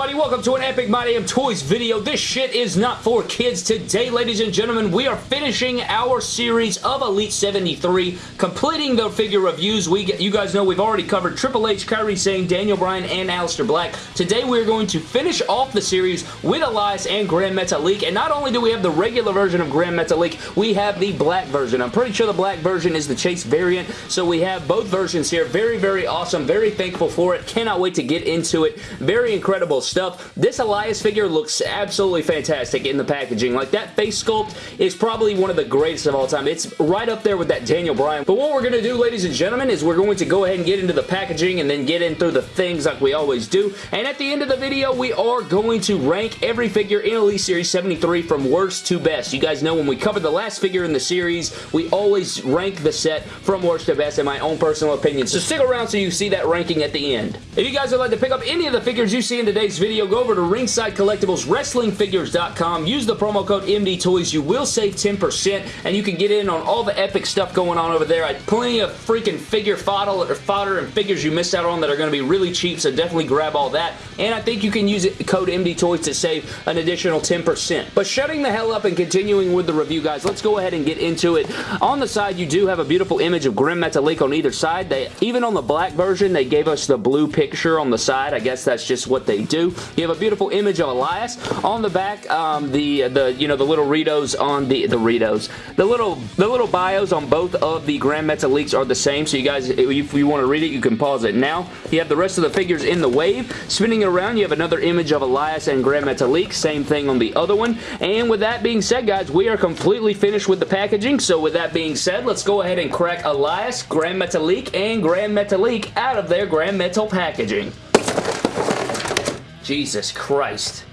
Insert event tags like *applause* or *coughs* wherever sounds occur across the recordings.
everybody? Welcome to an Epic My Damn Toys video. This shit is not for kids. Today, ladies and gentlemen, we are finishing our series of Elite 73, completing the figure reviews. We get, You guys know we've already covered Triple H, Kairi Sane, Daniel Bryan, and Aleister Black. Today, we're going to finish off the series with Elias and Grand Metalik, and not only do we have the regular version of Grand Metalik, we have the black version. I'm pretty sure the black version is the Chase variant, so we have both versions here. Very, very awesome. Very thankful for it. Cannot wait to get into it. Very incredible stuff. This Elias figure looks absolutely fantastic in the packaging. Like, that face sculpt is probably one of the greatest of all time. It's right up there with that Daniel Bryan. But what we're going to do, ladies and gentlemen, is we're going to go ahead and get into the packaging and then get in through the things like we always do. And at the end of the video, we are going to rank every figure in Elite Series 73 from worst to best. You guys know when we covered the last figure in the series, we always rank the set from worst to best in my own personal opinion. So stick around so you see that ranking at the end. If you guys would like to pick up any of the figures you see in today's video, go over to Ringside Collectibles WrestlingFigures.com. Use the promo code MDTOYS. You will save 10% and you can get in on all the epic stuff going on over there. I plenty of freaking figure fodder, fodder and figures you missed out on that are going to be really cheap, so definitely grab all that. And I think you can use it, code MDTOYS to save an additional 10%. But shutting the hell up and continuing with the review, guys, let's go ahead and get into it. On the side, you do have a beautiful image of Grand Metalik on either side. They Even on the black version, they gave us the blue picture on the side. I guess that's just what they do. You have a beautiful image of Elias. On the back, um, the, the, you know, the little Ritos on the, the Ritos. The little, the little bios on both of the Grand Metaliks are the same, so you guys, if you want to read it, you can pause it now. You have the rest of the figures in the wave. Spinning around, you have another image of Elias and Grand Metalik. Same thing on the other one. And with that being said, guys, we are completely finished with the packaging, so with that being said, let's go ahead and crack Elias, Grand Metalik, and Grand Metalik out of their Grand Metal packaging. Jesus Christ.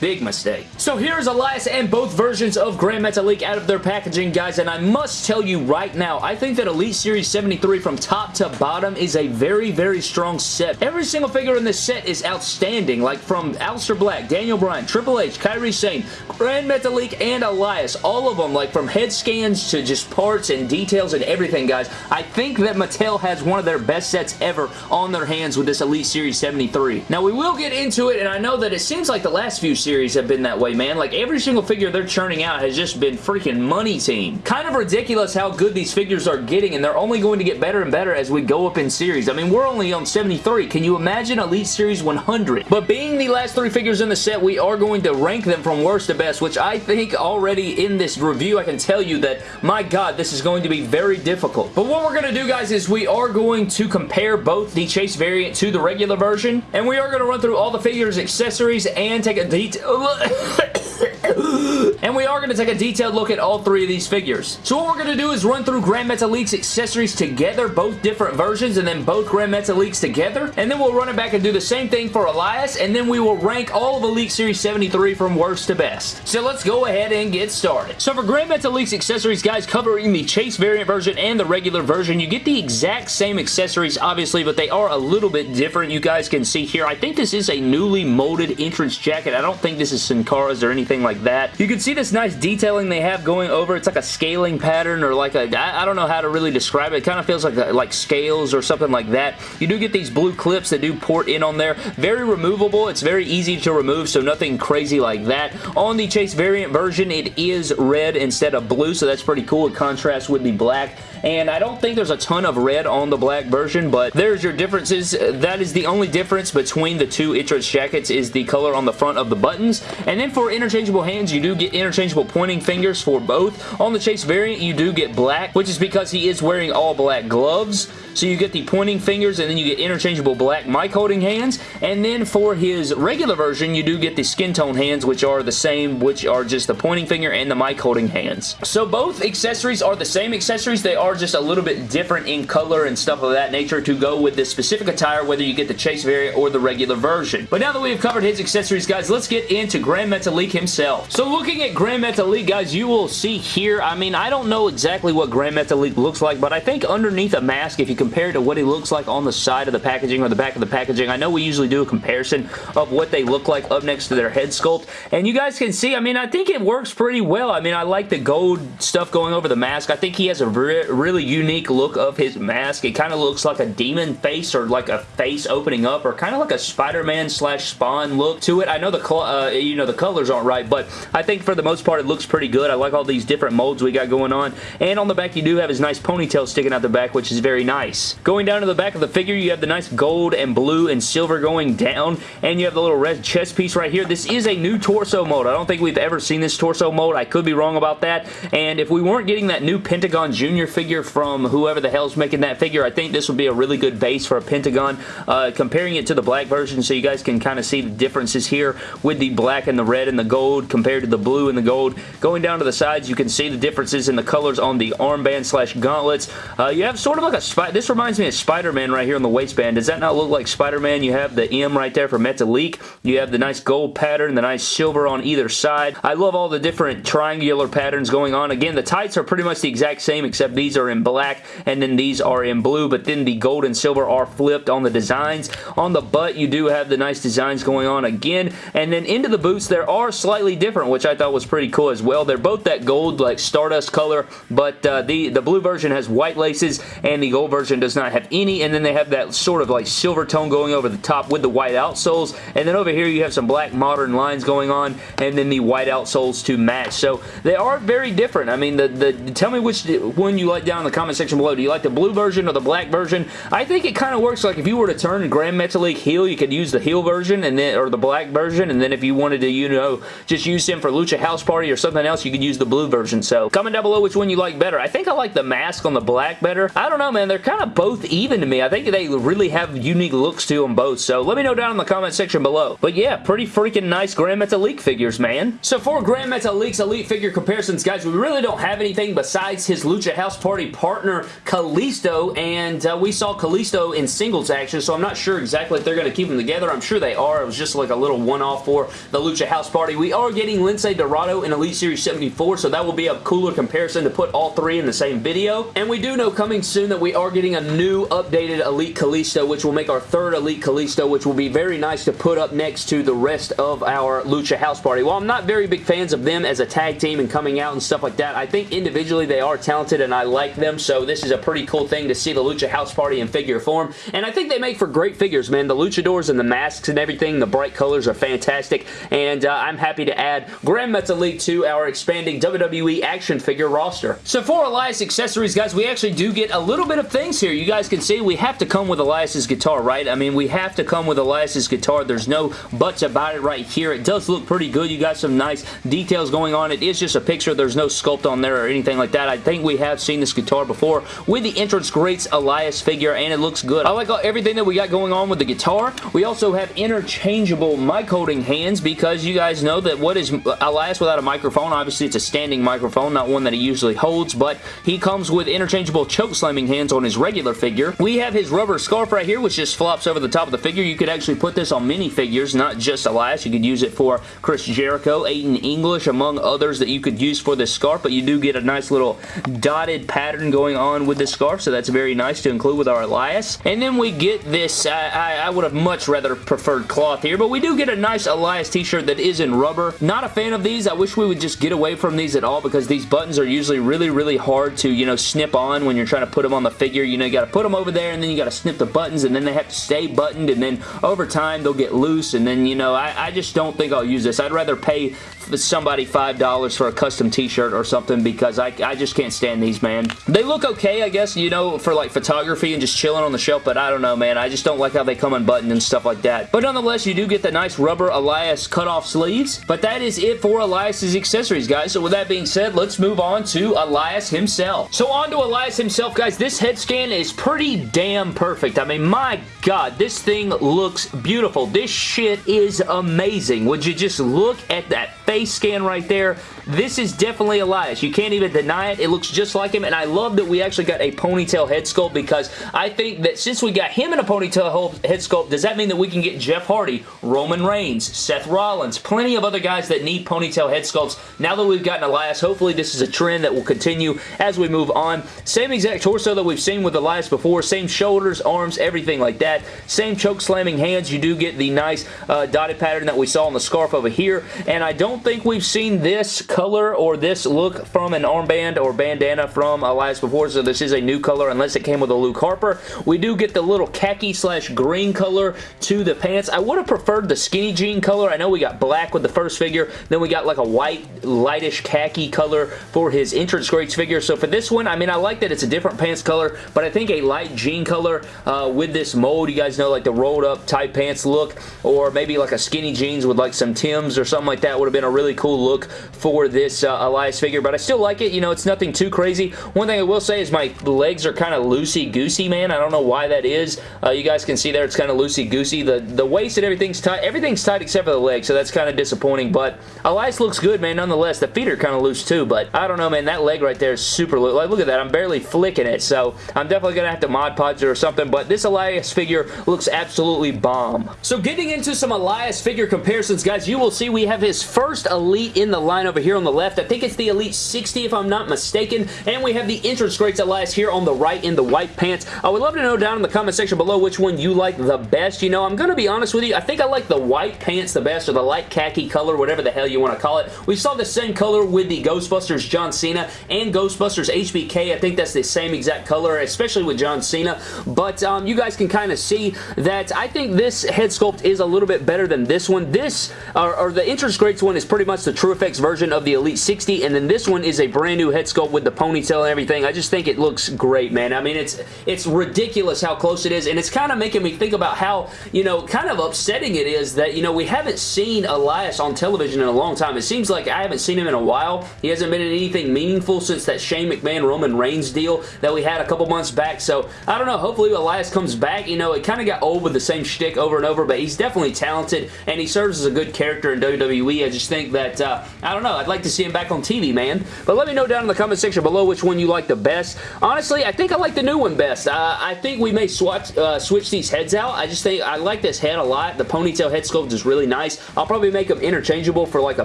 Big mistake. So here's Elias and both versions of Grand Metalik out of their packaging, guys, and I must tell you right now, I think that Elite Series 73 from top to bottom is a very, very strong set. Every single figure in this set is outstanding, like from Aleister Black, Daniel Bryan, Triple H, Kairi Sane, Grand Metalik, and Elias. All of them, like from head scans to just parts and details and everything, guys. I think that Mattel has one of their best sets ever on their hands with this Elite Series 73. Now, we will get into it, and I know that it seems like the last few series have been that way, man. Like, every single figure they're churning out has just been freaking money team. Kind of ridiculous how good these figures are getting, and they're only going to get better and better as we go up in series. I mean, we're only on 73. Can you imagine Elite Series 100? But being the last three figures in the set, we are going to rank them from worst to best, which I think already in this review, I can tell you that, my God, this is going to be very difficult. But what we're going to do, guys, is we are going to compare both the Chase variant to the regular version, and we are going to run through all the figures, accessories, and take a deep *coughs* and we are going to take a detailed look at all three of these figures. So what we're going to do is run through Grand Metalik's accessories together, both different versions, and then both Grand Metaliks together, and then we'll run it back and do the same thing for Elias, and then we will rank all of Elite Series 73 from worst to best. So let's go ahead and get started. So for Grand Metalik's accessories, guys, covering the Chase variant version and the regular version, you get the exact same accessories, obviously, but they are a little bit different. You guys can see here. I think this is a newly molded entrance jacket. I don't think this is Sin Cara's or anything like that. You can see this nice detailing they have going over. It's like a scaling pattern or like a, I, I don't know how to really describe it. It kind of feels like, like scales or something like that. You do get these blue clips that do port in on there. Very removable. It's very easy to remove, so nothing crazy like that. On the Chase variant version, it is red instead of blue, so that's pretty cool. It contrasts with the black and I don't think there's a ton of red on the black version, but there's your differences. That is the only difference between the two entrance jackets is the color on the front of the buttons, and then for interchangeable hands, you do get interchangeable pointing fingers for both. On the Chase variant, you do get black, which is because he is wearing all black gloves, so you get the pointing fingers, and then you get interchangeable black mic holding hands, and then for his regular version, you do get the skin tone hands, which are the same, which are just the pointing finger and the mic holding hands. So both accessories are the same accessories. They are just a little bit different in color and stuff of that nature to go with this specific attire, whether you get the Chase variant or the regular version. But now that we've covered his accessories, guys, let's get into Grand Metalik himself. So looking at Grand Metalik, guys, you will see here, I mean, I don't know exactly what Grand Metalik looks like, but I think underneath a mask, if you compare to what he looks like on the side of the packaging or the back of the packaging, I know we usually do a comparison of what they look like up next to their head sculpt, and you guys can see, I mean, I think it works pretty well. I mean, I like the gold stuff going over the mask. I think he has a re really unique look of his mask. It kind of looks like a demon face or like a face opening up or kind of like a Spider-Man slash Spawn look to it. I know the uh, you know the colors aren't right, but I think for the most part it looks pretty good. I like all these different molds we got going on. And on the back you do have his nice ponytail sticking out the back, which is very nice. Going down to the back of the figure, you have the nice gold and blue and silver going down, and you have the little red chest piece right here. This is a new torso mold. I don't think we've ever seen this torso mold. I could be wrong about that. And if we weren't getting that new Pentagon Junior figure from whoever the hell's making that figure, I think this would be a really good base for a Pentagon. Uh, comparing it to the black version so you guys can kind of see the differences here with the black and the red and the gold compared to the blue and the gold. Going down to the sides, you can see the differences in the colors on the armband slash gauntlets. Uh, you have sort of like a... This reminds me of Spider-Man right here on the waistband. Does that not look like Spider-Man? You have the M right there for Metalik. You have the nice gold pattern, the nice silver on either side. I love all the different triangular patterns going on. Again, the tights are pretty much the exact same except these are in black and then these are in blue, but then the gold and silver are flipped on the designs. On the butt, you do have the nice designs going on again, and then into the boots, there are slightly different, which I thought was pretty cool as well. They're both that gold, like Stardust color, but uh, the, the blue version has white laces, and the gold version does not have any, and then they have that sort of like silver tone going over the top with the white outsoles, and then over here you have some black modern lines going on, and then the white outsoles to match. So they are very different. I mean, the, the tell me which one you like down in the comment section below. Do you like the blue version or the black version? I think it kind of works like if you were to turn Grand Metalik heel, you could use the heel version and then or the black version, and then if you wanted to, you know, just use him for Lucha House Party or something else, you could use the blue version. So comment down below which one you like better. I think I like the mask on the black better. I don't know, man. They're kind of both even to me. I think they really have unique looks to them both. So let me know down in the comment section below. But yeah, pretty freaking nice Grand Metalik figures, man. So for Grand Metalik's Elite figure comparisons, guys, we really don't have anything besides his Lucha House Party partner, Kalisto, and uh, we saw Kalisto in singles action, so I'm not sure exactly if they're going to keep them together. I'm sure they are. It was just like a little one-off for the Lucha House Party. We are getting Lince Dorado in Elite Series 74, so that will be a cooler comparison to put all three in the same video. And we do know coming soon that we are getting a new updated Elite Kalisto, which will make our third Elite Kalisto, which will be very nice to put up next to the rest of our Lucha House Party. While I'm not very big fans of them as a tag team and coming out and stuff like that, I think individually they are talented and I like them, so this is a pretty cool thing to see the Lucha House Party in figure form. And I think they make for great figures, man. The luchadors and the masks and everything, the bright colors are fantastic, and uh, I'm happy to add Grand Metalik to our expanding WWE action figure roster. So for Elias accessories, guys, we actually do get a little bit of things here. You guys can see we have to come with Elias's guitar, right? I mean, we have to come with Elias's guitar. There's no buts about it right here. It does look pretty good. You got some nice details going on. It is just a picture. There's no sculpt on there or anything like that. I think we have seen this guitar before with the Entrance Greats Elias figure, and it looks good. I like everything that we got going on with the guitar. We also have interchangeable mic holding hands because you guys know that what is Elias without a microphone? Obviously, it's a standing microphone, not one that he usually holds, but he comes with interchangeable choke slamming hands on his regular figure. We have his rubber scarf right here, which just flops over the top of the figure. You could actually put this on mini figures, not just Elias. You could use it for Chris Jericho, Aiden English, among others that you could use for this scarf, but you do get a nice little dotted pattern going on with this scarf, so that's very nice to include with our Elias. And then we get this, I, I, I would have much rather preferred cloth here, but we do get a nice Elias t-shirt that is in rubber. Not a fan of these. I wish we would just get away from these at all because these buttons are usually really, really hard to, you know, snip on when you're trying to put them on the figure. You know, you got to put them over there and then you got to snip the buttons and then they have to stay buttoned and then over time they'll get loose and then, you know, I, I just don't think I'll use this. I'd rather pay somebody $5 for a custom t-shirt or something because I, I just can't stand these, man. They look okay, I guess, you know, for like photography and just chilling on the shelf, but I don't know, man. I just don't like how they come unbuttoned and stuff like that. But nonetheless, you do get the nice rubber Elias cutoff sleeves, but that is it for Elias's accessories, guys. So with that being said, let's move on to Elias himself. So on to Elias himself, guys. This head scan is pretty damn perfect. I mean, my God, this thing looks beautiful. This shit is amazing. Would you just look at that face? face scan right there, this is definitely Elias. You can't even deny it. It looks just like him, and I love that we actually got a ponytail head sculpt because I think that since we got him in a ponytail head sculpt, does that mean that we can get Jeff Hardy, Roman Reigns, Seth Rollins, plenty of other guys that need ponytail head sculpts. Now that we've gotten Elias, hopefully this is a trend that will continue as we move on. Same exact torso that we've seen with Elias before, same shoulders, arms, everything like that. Same choke slamming hands. You do get the nice uh, dotted pattern that we saw on the scarf over here, and I don't think we've seen this color or this look from an armband or bandana from Elias before, so this is a new color unless it came with a Luke Harper. We do get the little khaki slash green color to the pants. I would have preferred the skinny jean color. I know we got black with the first figure, then we got like a white, lightish khaki color for his entrance greats figure. So for this one, I mean, I like that it's a different pants color, but I think a light jean color uh, with this mold, you guys know like the rolled up tight pants look, or maybe like a skinny jeans with like some Tims or something like that would have been a really cool look for this uh, Elias figure, but I still like it. You know, it's nothing too crazy. One thing I will say is my legs are kind of loosey-goosey, man. I don't know why that is. Uh, you guys can see there it's kind of loosey-goosey. The, the waist and everything's tight. Everything's tight except for the legs, so that's kind of disappointing, but Elias looks good, man, nonetheless. The feet are kind of loose too, but I don't know, man. That leg right there is super loose. Like, look at that. I'm barely flicking it, so I'm definitely going to have to Mod Podge it or something, but this Elias figure looks absolutely bomb. So getting into some Elias figure comparisons, guys, you will see we have his first Elite in the line over here on the left. I think it's the Elite 60 if I'm not mistaken, and we have the entrance greats Elias here on the right in the white pants. I would love to know down in the comment section below which one you like the best. You know, I'm going to be honest with you. I think I like the white pants the best, or the light khaki color, whatever the hell you want to call it. We saw the same color with the Ghostbusters John Cena and Ghostbusters HBK. I think that's the same exact color, especially with John Cena, but um, you guys can kind of see that I think this head sculpt is a little bit better than this one. This, or, or the entrance greats one is pretty much the TrueFX version of the Elite 60, and then this one is a brand new head sculpt with the ponytail and everything. I just think it looks great, man. I mean, it's it's ridiculous how close it is, and it's kind of making me think about how, you know, kind of upsetting it is that, you know, we haven't seen Elias on television in a long time. It seems like I haven't seen him in a while. He hasn't been in anything meaningful since that Shane McMahon Roman Reigns deal that we had a couple months back, so I don't know. Hopefully Elias comes back. You know, it kind of got old with the same shtick over and over, but he's definitely talented, and he serves as a good character in WWE. I just think that, uh, I don't know, I'd like to see him back on TV, man. But let me know down in the comment section below which one you like the best. Honestly, I think I like the new one best. Uh, I think we may swatch, uh, switch these heads out. I just think I like this head a lot. The ponytail head sculpt is really nice. I'll probably make them interchangeable for like a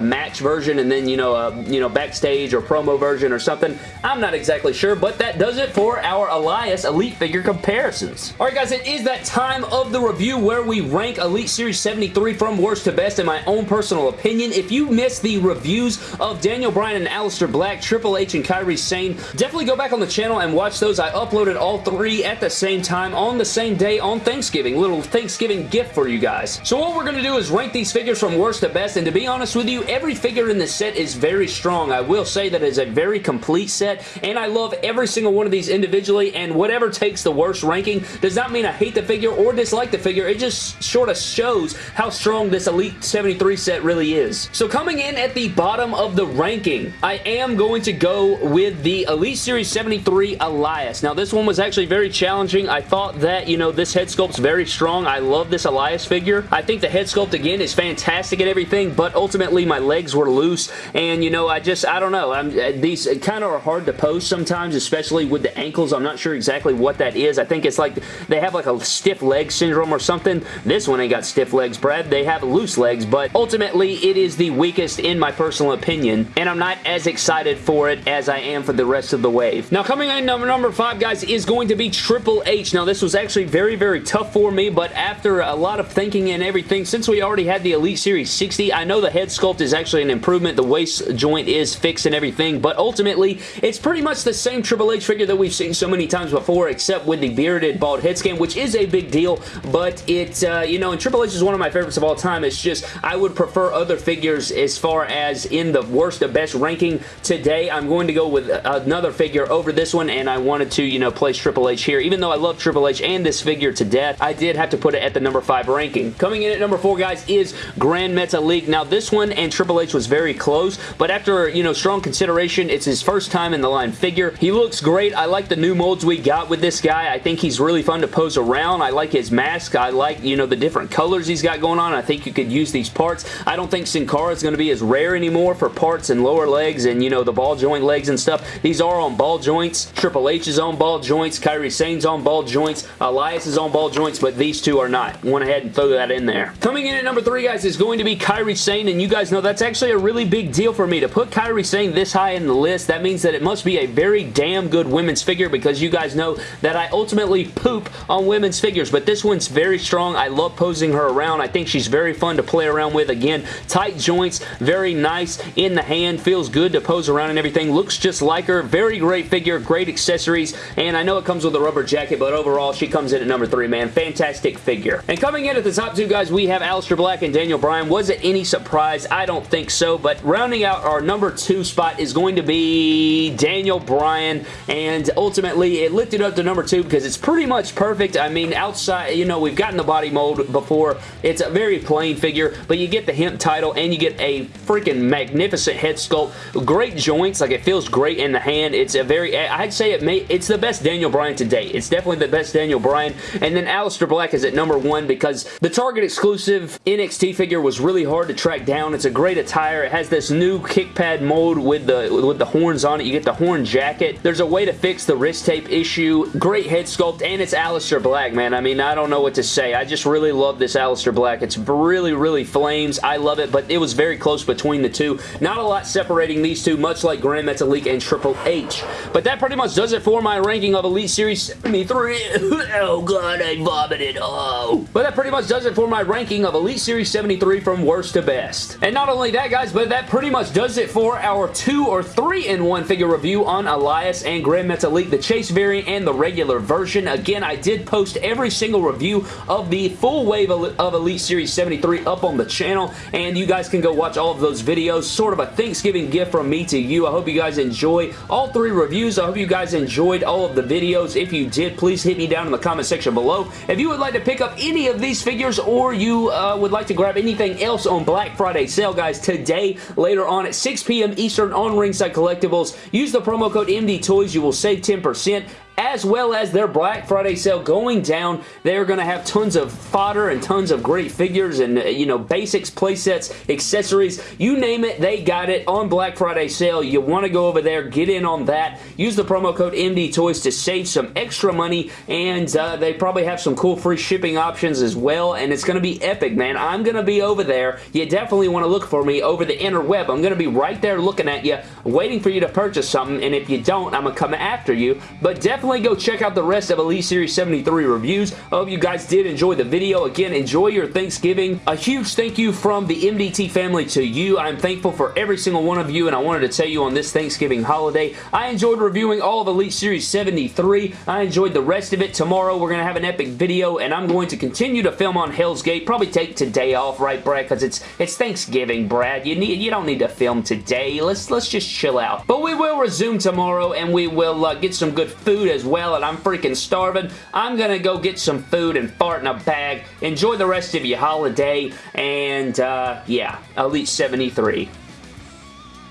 match version and then, you know, a you know, backstage or promo version or something. I'm not exactly sure, but that does it for our Elias Elite figure comparisons. Alright guys, it is that time of the review where we rank Elite Series 73 from worst to best in my own personal opinion. If you missed the reviews of Daniel Bryan and Aleister Black, Triple H and Kairi Sane, definitely go back on the channel and watch those. I uploaded all three at the same time on the same day on Thanksgiving. Little Thanksgiving gift for you guys. So what we're going to do is rank these figures from worst to best, and to be honest with you, every figure in this set is very strong. I will say that it's a very complete set, and I love every single one of these individually, and whatever takes the worst ranking does not mean I hate the figure or dislike the figure. It just sort of shows how strong this Elite 73 set really is. So coming in at the bottom of the ranking, I am going to go with the Elite Series 73 Elias. Now, this one was actually very challenging. I thought that, you know, this head sculpt's very strong. I love this Elias figure. I think the head sculpt, again, is fantastic and everything, but ultimately my legs were loose, and, you know, I just, I don't know. I'm, uh, these kind of are hard to post sometimes, especially with the ankles. I'm not sure exactly what that is. I think it's like they have like a stiff leg syndrome or something. This one ain't got stiff legs, Brad. They have loose legs, but ultimately it is the weakest in my personal opinion, and I'm not as excited for it as I am for the rest of the wave. Now, coming in number, number five, guys, is going to be Triple H. Now, this was actually very, very tough for me, but after a lot of thinking and everything, since we already had the Elite Series 60, I know the head sculpt is actually an improvement. The waist joint is fixed and everything, but ultimately, it's pretty much the same Triple H figure that we've seen so many times before, except with the bearded bald head scan, which is a big deal, but it, uh, you know, and Triple H is one of my favorites of all time. It's just, I would prefer other figures as far as in the worst to best ranking. Today, I'm going to go with another figure over this one, and I wanted to, you know, place Triple H here. Even though I love Triple H and this figure to death, I did have to put it at the number 5 ranking. Coming in at number 4, guys, is Gran Metalik. Now, this one and Triple H was very close, but after, you know, strong consideration, it's his first time in the line figure. He looks great. I like the new molds we got with this guy. I think he's really fun to pose around. I like his mask. I like, you know, the different colors he's got going on. I think you could use these parts. I don't think Sin Cara it's going to be as rare anymore for parts and lower legs and, you know, the ball joint legs and stuff. These are on ball joints. Triple H is on ball joints. Kairi Sane's on ball joints. Elias is on ball joints, but these two are not. Went ahead and throw that in there. Coming in at number three, guys, is going to be Kairi Sane, and you guys know that's actually a really big deal for me. To put Kairi Sane this high in the list, that means that it must be a very damn good women's figure because you guys know that I ultimately poop on women's figures, but this one's very strong. I love posing her around. I think she's very fun to play around with. Again, tight joints, very nice in the hand, feels good to pose around and everything. Looks just like her. Very great figure, great accessories, and I know it comes with a rubber jacket, but overall, she comes in at number three, man. Fantastic figure. And coming in at the top two, guys, we have Aleister Black and Daniel Bryan. Was it any surprise? I don't think so, but rounding out our number two spot is going to be Daniel Bryan, and ultimately, it lifted up to number two because it's pretty much perfect. I mean, outside, you know, we've gotten the body mold before. It's a very plain figure, but you get the hemp title and you get a freaking magnificent head sculpt. Great joints, like it feels great in the hand. It's a very, I'd say it may, it's the best Daniel Bryan to date. It's definitely the best Daniel Bryan, and then Aleister Black is at number one because the Target exclusive NXT figure was really hard to track down. It's a great attire. It has this new kick pad mold with the with the horns on it. You get the horn jacket. There's a way to fix the wrist tape issue. Great head sculpt, and it's Aleister Black, man. I mean, I don't know what to say. I just really love this Aleister Black. It's really, really flames. I love it, but it was very close between the two. Not a lot separating these two, much like Grand Metalik and Triple H. But that pretty much does it for my ranking of Elite Series 73. *laughs* oh, God, I vomited. Oh. But that pretty much does it for my ranking of Elite Series 73 from worst to best. And not only that, guys, but that pretty much does it for our two or three in one figure review on Elias and Grand Metalik, the Chase variant and the regular version. Again, I did post every single review of the full wave of Elite Series 73 up on the channel, and you guys can go watch all of those videos. Sort of a Thanksgiving gift from me to you. I hope you guys enjoy all three reviews. I hope you guys enjoyed all of the videos. If you did, please hit me down in the comment section below. If you would like to pick up any of these figures or you uh, would like to grab anything else on Black Friday sale, guys, today, later on at 6 p.m. Eastern on Ringside Collectibles, use the promo code MDTOYS. You will save 10% as well as their Black Friday sale going down. They're going to have tons of fodder and tons of great figures and, uh, you know, basics, playsets, accessories, you name it, they got it on Black Friday sale. You want to go over there, get in on that. Use the promo code MDTOYS to save some extra money, and uh, they probably have some cool free shipping options as well, and it's going to be epic, man. I'm going to be over there. You definitely want to look for me over the interweb. I'm going to be right there looking at you, waiting for you to purchase something, and if you don't, I'm going to come after you, but definitely definitely go check out the rest of Elite Series 73 reviews. I hope you guys did enjoy the video. Again, enjoy your Thanksgiving. A huge thank you from the MDT family to you. I'm thankful for every single one of you, and I wanted to tell you on this Thanksgiving holiday, I enjoyed reviewing all of Elite Series 73. I enjoyed the rest of it. Tomorrow, we're going to have an epic video, and I'm going to continue to film on Hell's Gate. Probably take today off, right, Brad? Because it's it's Thanksgiving, Brad. You need you don't need to film today. Let's let's just chill out. But we will resume tomorrow, and we will uh, get some good food as well and I'm freaking starving. I'm going to go get some food and fart in a bag. Enjoy the rest of your holiday and uh, yeah, Elite 73.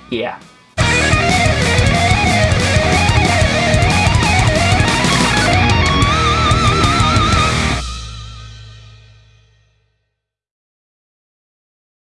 Yeah.